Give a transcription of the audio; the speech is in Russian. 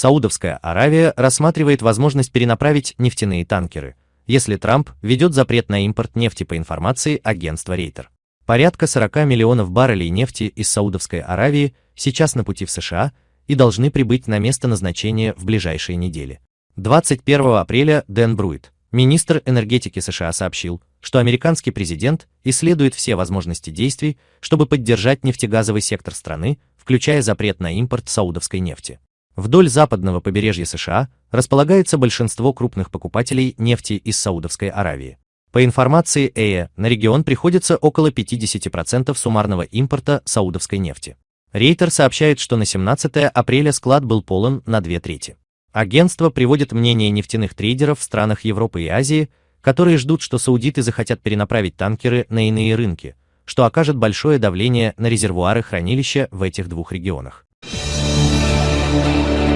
Саудовская Аравия рассматривает возможность перенаправить нефтяные танкеры, если Трамп ведет запрет на импорт нефти по информации агентства Рейтер. Порядка 40 миллионов баррелей нефти из Саудовской Аравии сейчас на пути в США и должны прибыть на место назначения в ближайшие недели. 21 апреля Дэн Бруит, министр энергетики США, сообщил, что американский президент исследует все возможности действий, чтобы поддержать нефтегазовый сектор страны, включая запрет на импорт саудовской нефти. Вдоль западного побережья США располагается большинство крупных покупателей нефти из Саудовской Аравии. По информации ЭЭ, на регион приходится около 50% суммарного импорта саудовской нефти. Рейтер сообщает, что на 17 апреля склад был полон на две трети. Агентство приводит мнение нефтяных трейдеров в странах Европы и Азии, которые ждут, что саудиты захотят перенаправить танкеры на иные рынки, что окажет большое давление на резервуары хранилища в этих двух регионах. Thank you.